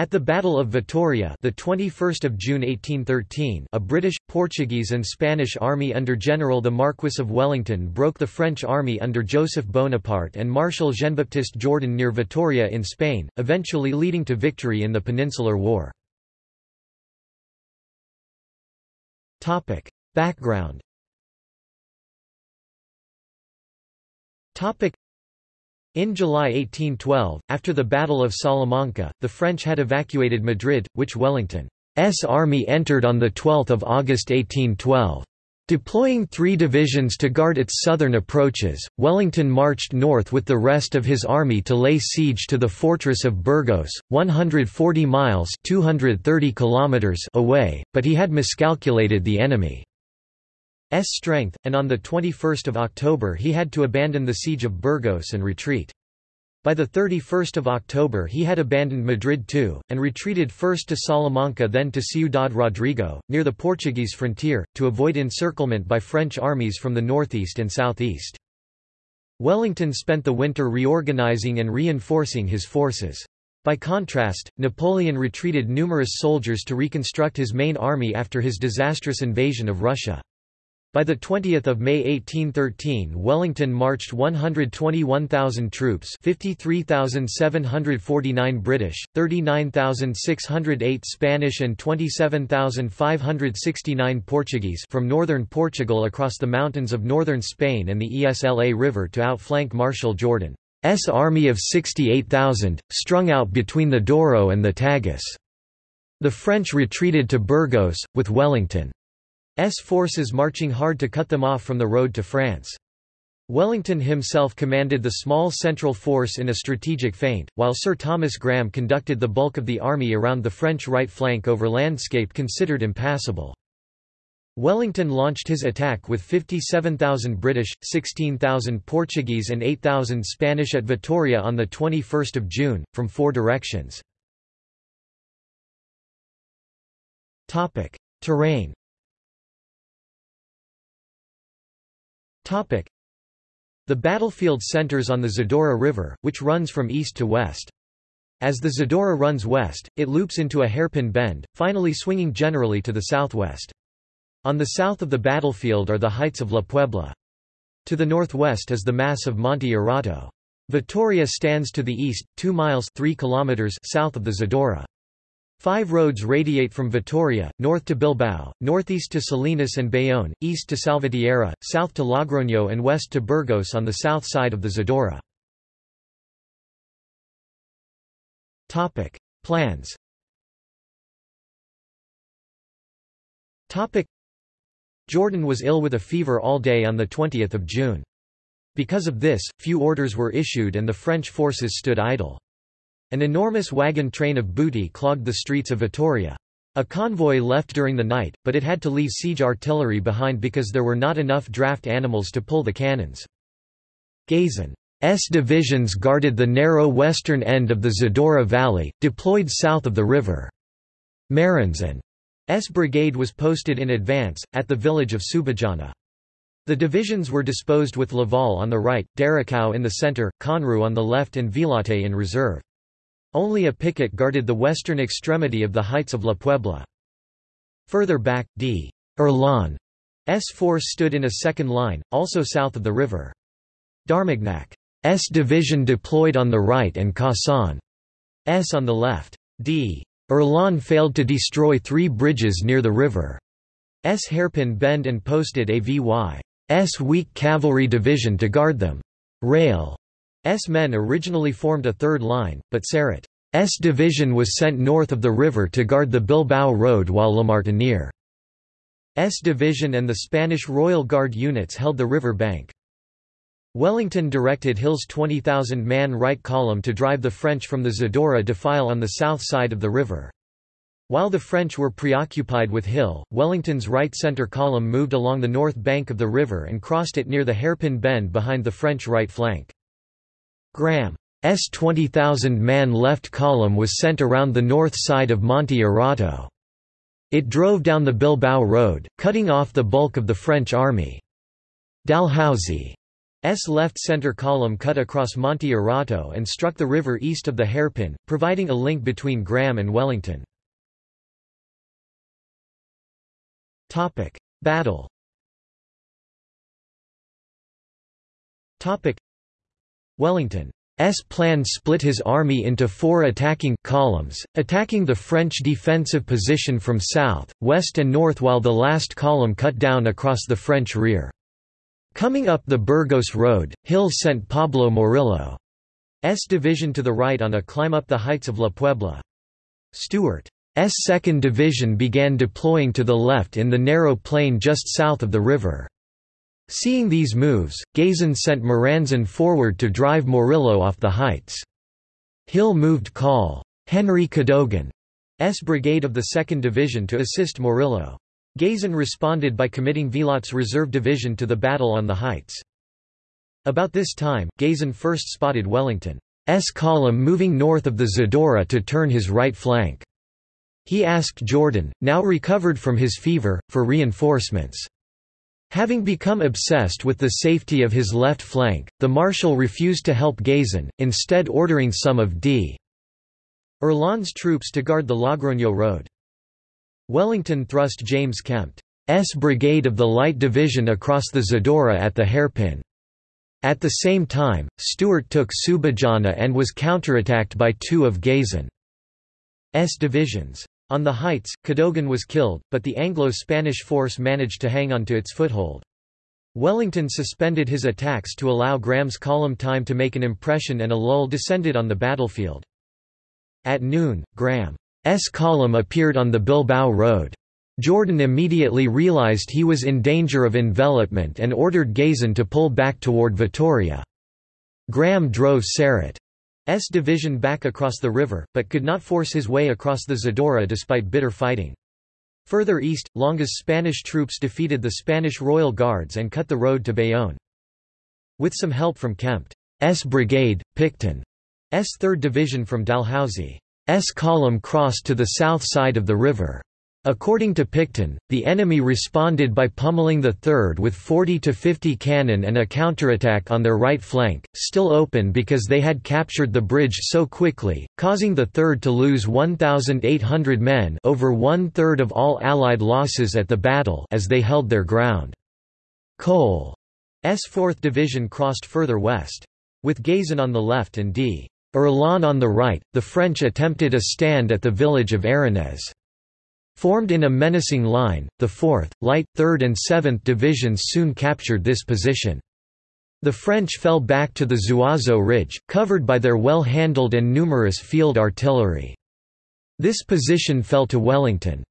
At the Battle of Vitoria, the 21st of June 1813, a British, Portuguese and Spanish army under General the Marquis of Wellington broke the French army under Joseph Bonaparte and Marshal Jean-Baptiste Jourdan near Vitoria in Spain, eventually leading to victory in the Peninsular War. Topic: Background. Topic: in July 1812, after the Battle of Salamanca, the French had evacuated Madrid, which Wellington's army entered on 12 August 1812. Deploying three divisions to guard its southern approaches, Wellington marched north with the rest of his army to lay siege to the fortress of Burgos, 140 miles 230 kilometers away, but he had miscalculated the enemy. S strength, and on 21 October he had to abandon the siege of Burgos and retreat. By 31 October he had abandoned Madrid too, and retreated first to Salamanca then to Ciudad Rodrigo, near the Portuguese frontier, to avoid encirclement by French armies from the northeast and southeast. Wellington spent the winter reorganizing and reinforcing his forces. By contrast, Napoleon retreated numerous soldiers to reconstruct his main army after his disastrous invasion of Russia. By 20 May 1813 Wellington marched 121,000 troops 53,749 British, 39,608 Spanish and 27,569 Portuguese from northern Portugal across the mountains of northern Spain and the Esla River to outflank Marshal Jourdan's army of 68,000, strung out between the Douro and the Tagus. The French retreated to Burgos, with Wellington forces marching hard to cut them off from the road to France. Wellington himself commanded the small central force in a strategic feint, while Sir Thomas Graham conducted the bulk of the army around the French right flank over landscape considered impassable. Wellington launched his attack with 57,000 British, 16,000 Portuguese and 8,000 Spanish at Vitoria on 21 June, from four directions. Terrain The battlefield centers on the Zadorra River, which runs from east to west. As the Zadorra runs west, it loops into a hairpin bend, finally swinging generally to the southwest. On the south of the battlefield are the heights of La Puebla. To the northwest is the mass of Monte Arrato. Vitoria stands to the east, 2 miles 3 kilometers south of the Zadorra. Five roads radiate from Vitoria, north to Bilbao, northeast to Salinas and Bayonne, east to Salvatierra, south to Logroño and west to Burgos on the south side of the Zadorra. Plans Jourdan was ill with a fever all day on 20 June. Because of this, few orders were issued and the French forces stood idle. An enormous wagon train of booty clogged the streets of Vitoria. A convoy left during the night, but it had to leave siege artillery behind because there were not enough draft animals to pull the cannons. Gazan's divisions guarded the narrow western end of the Zadorra Valley, deployed south of the river. Maransin's brigade was posted in advance, at the village of Subijana. The divisions were disposed with Laval on the right, Darricau in the centre, Conroux on the left and Villatte in reserve. Only a picket guarded the western extremity of the heights of La Puebla. Further back, D. Erlon's force stood in a second line, also south of the river. D'Armagnac's division deployed on the right and Cassagne's on the left. D. Erlon failed to destroy three bridges near the river. S hairpin bend and posted Avy's weak cavalry division to guard them. Rail S men originally formed a third line, but Sarrut's division was sent north of the river to guard the Bilbao road while Lamartiniere's division and the Spanish Royal Guard units held the river bank. Wellington directed Hill's 20,000-man right column to drive the French from the Zadorra defile on the south side of the river. While the French were preoccupied with Hill, Wellington's right-centre column moved along the north bank of the river and crossed it near the hairpin bend behind the French right flank. Graham's 20,000-man left column was sent around the north side of Monte Arrato. It drove down the Bilbao road, cutting off the bulk of the French army. Dalhousie left center column cut across Monte Arrato and struck the river east of the hairpin, providing a link between Graham and Wellington. Battle Wellington S plan split his army into four attacking columns, attacking the French defensive position from south, west and north while the last column cut down across the French rear. Coming up the Burgos road, Hill sent Pablo Morillo's division to the right on a climb up the heights of La Puebla. Stuart's 2nd Division began deploying to the left in the narrow plain just south of the river. Seeing these moves, Gazan sent Maransin forward to drive Morillo off the heights. Hill moved Col. Henry Cadogan's brigade of the 2nd Division to assist Morillo. Gazan responded by committing Villatte's reserve division to the battle on the heights. About this time, Gazan first spotted Wellington's column moving north of the Zadorra to turn his right flank. He asked Jourdan, now recovered from his fever, for reinforcements. Having become obsessed with the safety of his left flank, the Marshal refused to help Gazan, instead ordering some of D. Erlon's troops to guard the Logroño road. Wellington thrust James Kempt's brigade of the Light Division across the Zadorra at the hairpin. At the same time, Stuart took Subijana and was counterattacked by two of Gazan's divisions. On the heights, Cadogan was killed, but the Anglo-Spanish force managed to hang on to its foothold. Wellington suspended his attacks to allow Graham's column time to make an impression and a lull descended on the battlefield. At noon, Graham's column appeared on the Bilbao road. Jourdan immediately realized he was in danger of envelopment and ordered Gazan to pull back toward Vitoria. Graham drove Sarrut S division back across the river, but could not force his way across the Zadorra despite bitter fighting. Further east, Longa's Spanish troops defeated the Spanish Royal Guards and cut the road to Bayonne. With some help from Kempt's brigade, Picton's 3rd Division from Dalhousie's column crossed to the south side of the river. According to Picton, the enemy responded by pummeling the 3rd with 40 to 50 cannon and a counterattack on their right flank, still open because they had captured the bridge so quickly, causing the 3rd to lose 1,800 men over one-third of all Allied losses at the battle as they held their ground. Cole's 4th Division crossed further west. With Gazan on the left and D. Erlon on the right, the French attempted a stand at the village of Arinez. Formed in a menacing line, the 4th, Light, 3rd and 7th Divisions soon captured this position. The French fell back to the Zuazo Ridge, covered by their well-handled and numerous field artillery. This position fell to Wellington's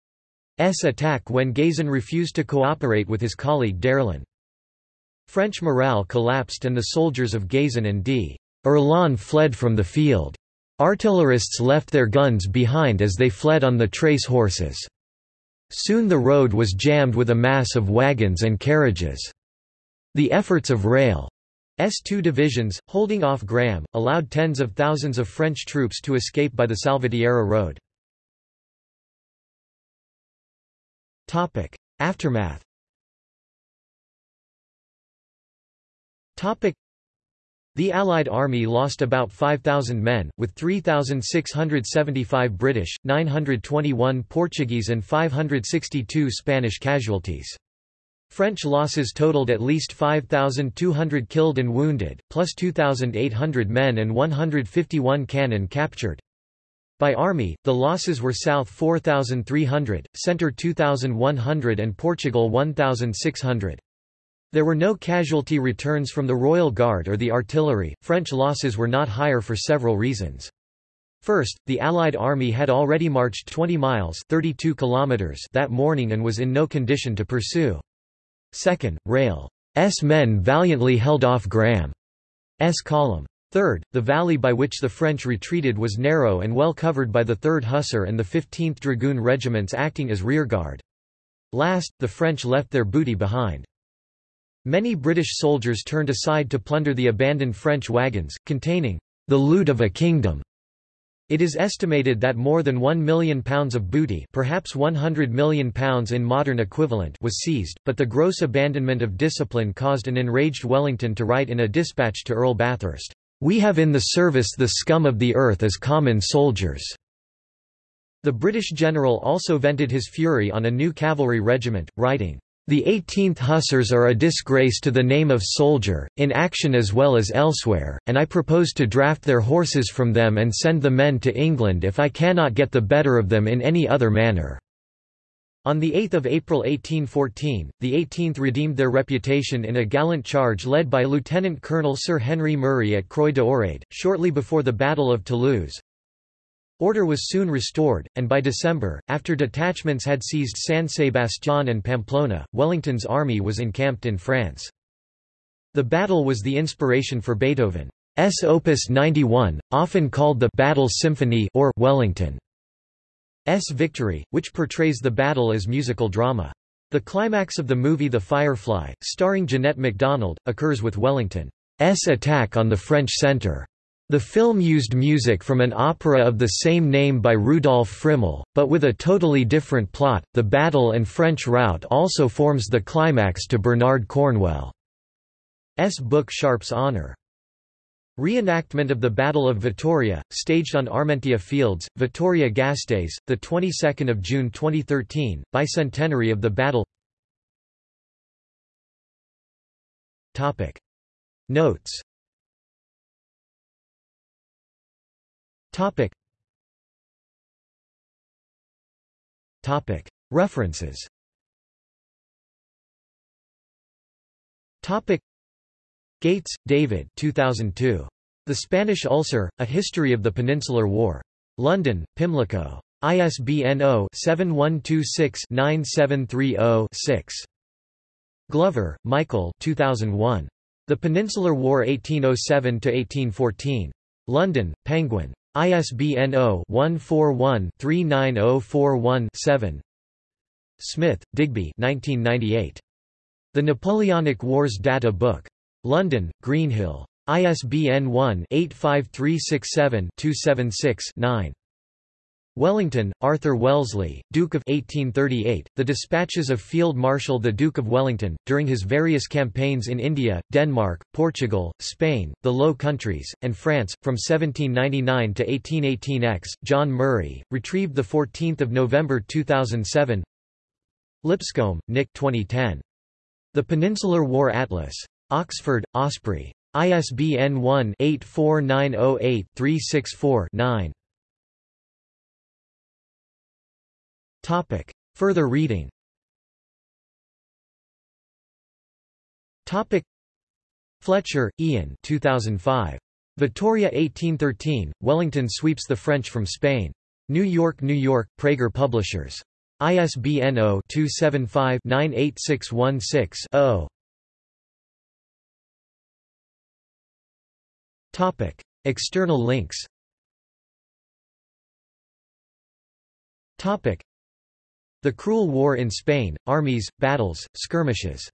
attack when Gazan refused to cooperate with his colleague d'Erlon. French morale collapsed and the soldiers of Gazan and D. Erlan fled from the field. Artillerists left their guns behind as they fled on the trace horses. Soon the road was jammed with a mass of wagons and carriages. The efforts of Reille's two divisions, holding off Graham, allowed tens of thousands of French troops to escape by the Salvatierra road. Aftermath the Allied army lost about 5,000 men, with 3,675 British, 921 Portuguese and 562 Spanish casualties. French losses totaled at least 5,200 killed and wounded, plus 2,800 men and 151 cannon captured. By army, the losses were South 4,300, Centre 2,100 and Portugal 1,600. There were no casualty returns from the Royal Guard or the artillery. French losses were not higher for several reasons. First, the Allied army had already marched 20 miles 32 kilometers that morning and was in no condition to pursue. Second, Reille's men valiantly held off Graham's column. Third, the valley by which the French retreated was narrow and well covered by the 3rd Hussar and the 15th Dragoon regiments acting as rearguard. Last, the French left their booty behind. Many British soldiers turned aside to plunder the abandoned French wagons, containing the loot of a kingdom. It is estimated that more than one million pounds of booty perhaps 100 million pounds in modern equivalent was seized, but the gross abandonment of discipline caused an enraged Wellington to write in a dispatch to Earl Bathurst, "'We have in the service the scum of the earth as common soldiers." The British general also vented his fury on a new cavalry regiment, writing, the 18th Hussars are a disgrace to the name of soldier, in action as well as elsewhere, and I propose to draft their horses from them and send the men to England if I cannot get the better of them in any other manner." On 8 April 1814, the 18th redeemed their reputation in a gallant charge led by Lieutenant Colonel Sir Henry Murray at Croix d'Orade, shortly before the Battle of Toulouse. Order was soon restored, and by December, after detachments had seized San Sebastián and Pamplona, Wellington's army was encamped in France. The battle was the inspiration for Beethoven's Opus 91, often called the Battle Symphony or Wellington's Victory, which portrays the battle as musical drama. The climax of the movie The Firefly, starring Jeanette MacDonald, occurs with Wellington's attack on the French centre. The film used music from an opera of the same name by Rudolf Friml, but with a totally different plot. The battle and French rout also forms the climax to Bernard Cornwell's book Sharpe's Honour. Reenactment of the Battle of Vittoria, staged on Armentia Fields, Vitoria-Gasteiz, the 22nd of June 2013, bicentenary of the battle. Topic Notes Topic. Topic. References Topic. Gates, David 2002. The Spanish Ulcer, A History of the Peninsular War. London, Pimlico. ISBN 0-7126-9730-6. Glover, Michael 2001. The Peninsular War 1807–1814. London, Penguin. ISBN 0-141-39041-7 Smith, Digby The Napoleonic Wars Data Book. London, Greenhill. ISBN 1-85367-276-9. Wellington, Arthur Wellesley, Duke of 1838, The Dispatches of Field Marshal the Duke of Wellington, during his various campaigns in India, Denmark, Portugal, Spain, the Low Countries, and France, from 1799 to 1818 X. John Murray, retrieved 14 November 2007 Lipscomb, Nick 2010. The Peninsular War Atlas. Oxford, Osprey. ISBN 1-84908-364-9. Topic. Further reading Topic. Fletcher, Ian 2005. Vittoria 1813, Wellington sweeps the French from Spain. New York, New York, Praeger Publishers. ISBN 0-275-98616-0. Topic. External links Topic. The Cruel War in Spain, Armies, Battles, Skirmishes